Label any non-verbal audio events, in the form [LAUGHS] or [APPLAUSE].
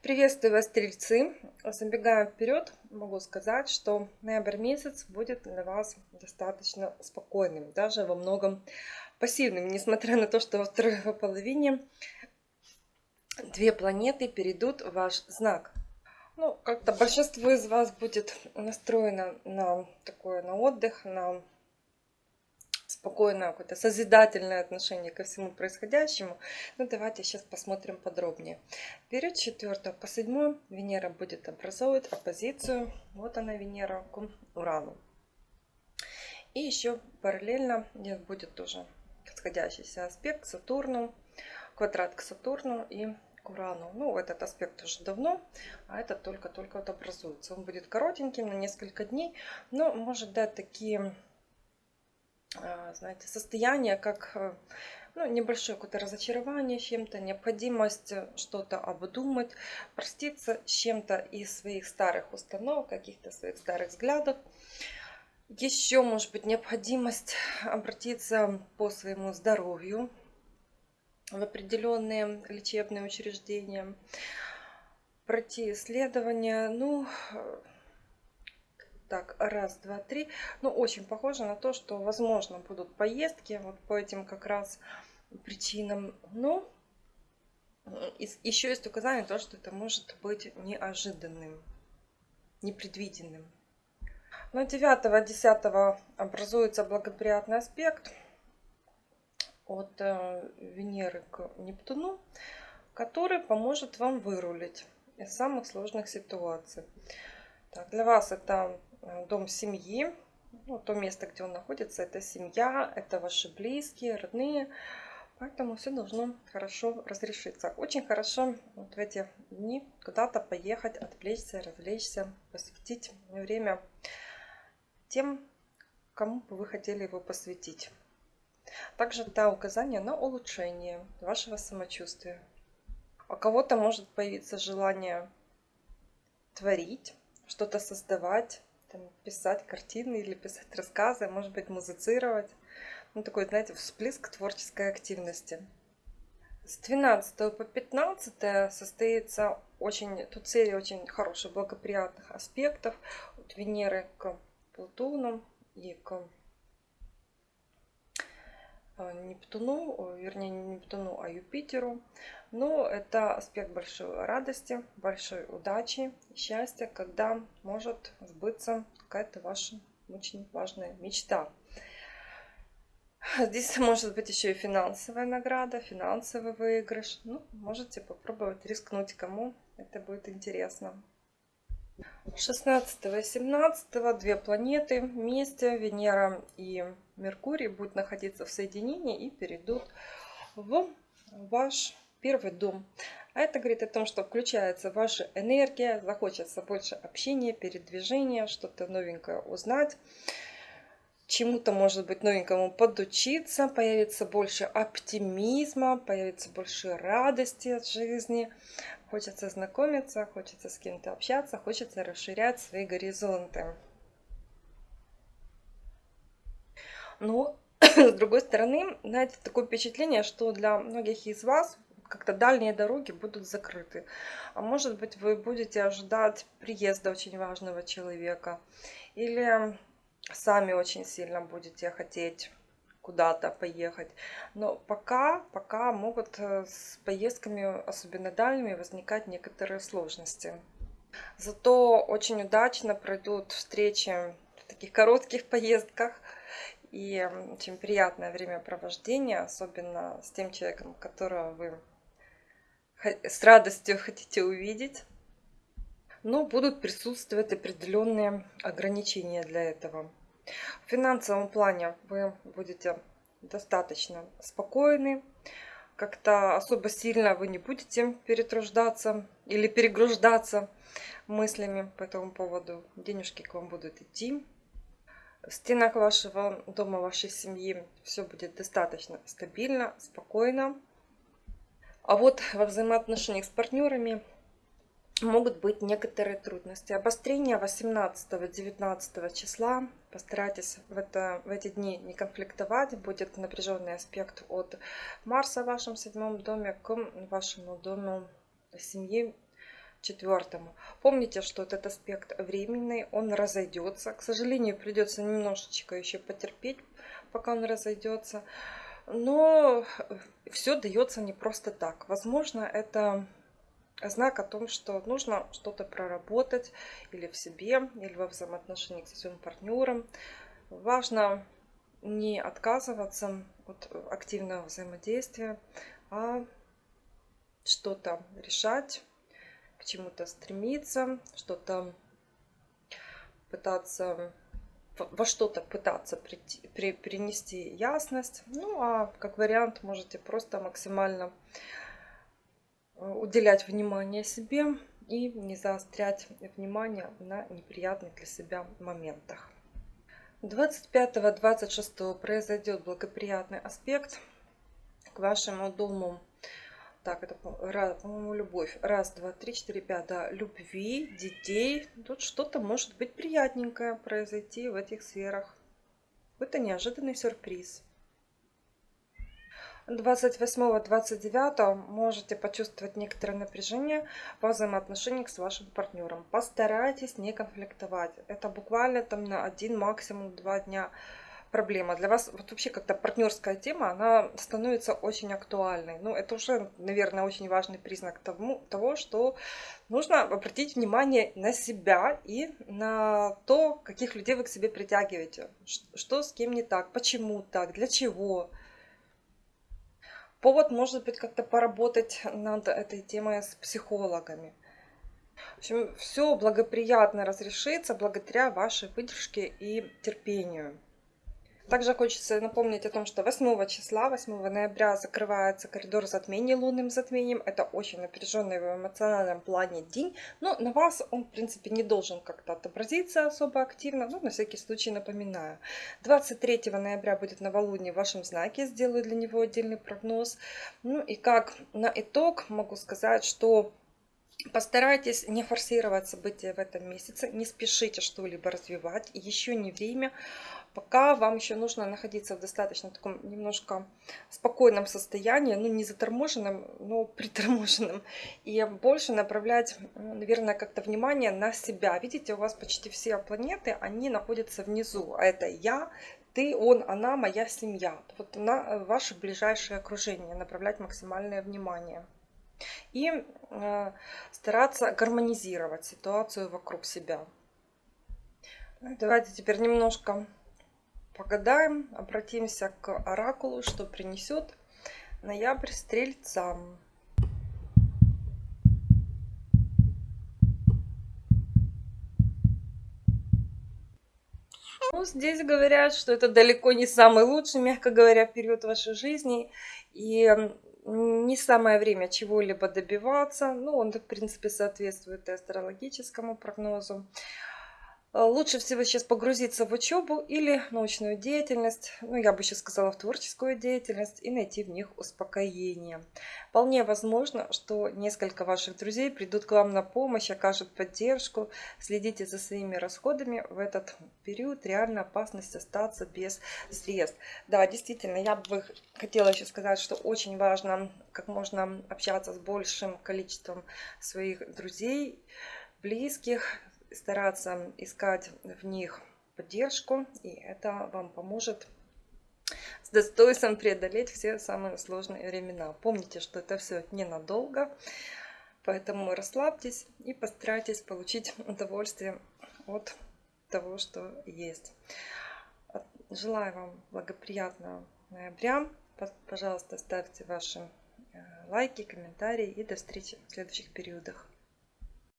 Приветствую вас, стрельцы! Забегая вперед, могу сказать, что ноябрь месяц будет для вас достаточно спокойным, даже во многом пассивным, несмотря на то, что во второй [LAUGHS] половине две планеты перейдут в ваш знак. Ну, как-то большинство из вас будет настроено на такое, на отдых, на спокойное, какое-то созидательное отношение ко всему происходящему. Ну, давайте сейчас посмотрим подробнее. Период 4 по 7 Венера будет образовывать оппозицию. Вот она Венера к Урану. И еще параллельно будет тоже подходящийся аспект к Сатурну, квадрат к Сатурну и к Урану. Ну, этот аспект уже давно, а этот только-только вот образуется. Он будет коротеньким, на несколько дней, но может дать такие знаете, состояние, как э, ну, небольшое какое-то разочарование чем-то, необходимость э, что-то обдумать, проститься с чем-то из своих старых установок, каких-то своих старых взглядов. Еще, может быть, необходимость обратиться по своему здоровью в определенные лечебные учреждения, пройти исследования, ну, так, раз, два, три. Ну, очень похоже на то, что, возможно, будут поездки вот по этим как раз причинам. Но еще есть указание то, что это может быть неожиданным, непредвиденным. Но 9-10 образуется благоприятный аспект от э, Венеры к Нептуну, который поможет вам вырулить из самых сложных ситуаций. Так, для вас это Э, дом семьи. Ну, то место, где он находится, это семья, это ваши близкие, родные. Поэтому все должно хорошо разрешиться. Очень хорошо вот в эти дни куда-то поехать, отвлечься, развлечься, посвятить время тем, кому бы вы хотели его посвятить. Также это указание на улучшение вашего самочувствия. У кого-то может появиться желание творить, что-то создавать, там, писать картины или писать рассказы, может быть, музицировать. Ну, такой, знаете, всплеск творческой активности. С 12 по 15 состоится очень, тут серия очень хороших, благоприятных аспектов от Венеры к Плутону и к Нептуну, вернее не Нептуну, а Юпитеру. Но это аспект большой радости, большой удачи, счастья, когда может сбыться какая-то ваша очень важная мечта. Здесь может быть еще и финансовая награда, финансовый выигрыш. Ну, можете попробовать рискнуть, кому это будет интересно. 16 и 17 две планеты вместе, Венера и Меркурий, будут находиться в соединении и перейдут в ваш первый дом. А это говорит о том, что включается ваша энергия, захочется больше общения, передвижения, что-то новенькое узнать, чему-то, может быть, новенькому подучиться, появится больше оптимизма, появится больше радости от жизни, хочется знакомиться, хочется с кем-то общаться, хочется расширять свои горизонты. Но, [COUGHS] с другой стороны, знаете, такое впечатление, что для многих из вас как-то дальние дороги будут закрыты. А может быть, вы будете ожидать приезда очень важного человека. Или сами очень сильно будете хотеть куда-то поехать. Но пока, пока могут э, с поездками, особенно дальними, возникать некоторые сложности. Зато очень удачно пройдут встречи в таких коротких [LAUGHS] поездках. И очень приятное времяпровождение, особенно с тем человеком, которого вы с радостью [LAUGHS] хотите увидеть. Но будут присутствовать определенные ограничения для этого. В финансовом плане вы будете достаточно спокойны. Как-то особо сильно вы не будете перетруждаться или перегруждаться мыслями по этому поводу. Денежки к вам будут идти. В стенах вашего дома, вашей семьи все будет достаточно стабильно, спокойно. А вот во взаимоотношениях с партнерами могут быть некоторые трудности. Обострение 18-19 числа. Постарайтесь в, это, в эти дни не конфликтовать. Будет напряженный аспект от Марса в вашем седьмом доме к вашему дому семьи, четвертому. Помните, что этот аспект временный, он разойдется. К сожалению, придется немножечко еще потерпеть, пока он разойдется. Но все дается не просто так. Возможно, это знак о том, что нужно что-то проработать или в себе, или во взаимоотношениях со своим партнером. Важно не отказываться от активного взаимодействия, а что-то решать, к чему-то стремиться, что-то пытаться во что-то пытаться прийти, при, принести ясность. Ну, а как вариант можете просто максимально э, уделять внимание себе и не заострять внимание на неприятных для себя моментах. 25-26 произойдет благоприятный аспект к вашему дому так, это, по-моему, любовь. Раз, два, три, четыре, пять. Да, любви, детей. Тут что-то может быть приятненькое произойти в этих сферах. Это неожиданный сюрприз. 28-29 можете почувствовать некоторое напряжение во взаимоотношениях с вашим партнером. Постарайтесь не конфликтовать. Это буквально там на один, максимум два дня проблема. Для вас вот вообще как-то партнерская тема, она становится очень актуальной. Ну, это уже, наверное, очень важный признак тому, того, что нужно обратить внимание на себя и на то, каких людей вы к себе притягиваете. Что с кем не так, почему так, для чего. Повод может быть как-то поработать над этой темой с психологами. В общем, все благоприятно разрешится благодаря вашей выдержке и терпению. Также хочется напомнить о том, что 8 числа, 8 ноября закрывается коридор затмений лунным затмением. Это очень напряженный в эмоциональном плане день, но на вас он, в принципе, не должен как-то отобразиться особо активно, но на всякий случай напоминаю. 23 ноября будет новолуние в вашем знаке, сделаю для него отдельный прогноз. Ну и как на итог могу сказать, что Постарайтесь не форсировать события в этом месяце, не спешите что-либо развивать, еще не время пока вам еще нужно находиться в достаточно таком немножко спокойном состоянии, ну не заторможенном, но [LAUGHS] приторможенном, и больше направлять, наверное, как-то внимание на себя. Видите, у вас почти все планеты, они находятся внизу, а это я, ты, он, она, моя семья. Вот на ваше ближайшее окружение направлять максимальное внимание. И э, стараться гармонизировать ситуацию вокруг себя. Давайте теперь немножко Погадаем, обратимся к оракулу, что принесет ноябрь стрельцам. Ну, здесь говорят, что это далеко не самый лучший, мягко говоря, период вашей жизни. И не самое время чего-либо добиваться. Ну, он, в принципе, соответствует и астрологическому прогнозу. Э, лучше всего сейчас погрузиться в учебу или научную деятельность, ну я бы сейчас сказала в творческую деятельность и найти в них успокоение. Вполне возможно, что несколько ваших друзей придут к вам на помощь, окажут поддержку. Следите за своими расходами в этот период. Реально опасность остаться без средств. Да, действительно, я бы хотела еще сказать, что очень важно как можно общаться с большим количеством своих друзей, близких, стараться искать в них поддержку, и это вам поможет с достоинством преодолеть все самые сложные времена. Помните, что это все ненадолго, поэтому расслабьтесь и постарайтесь получить удовольствие от того, что есть. Желаю вам благоприятного ноября. Пожалуйста, ставьте ваши э, лайки, комментарии и до встречи в следующих периодах.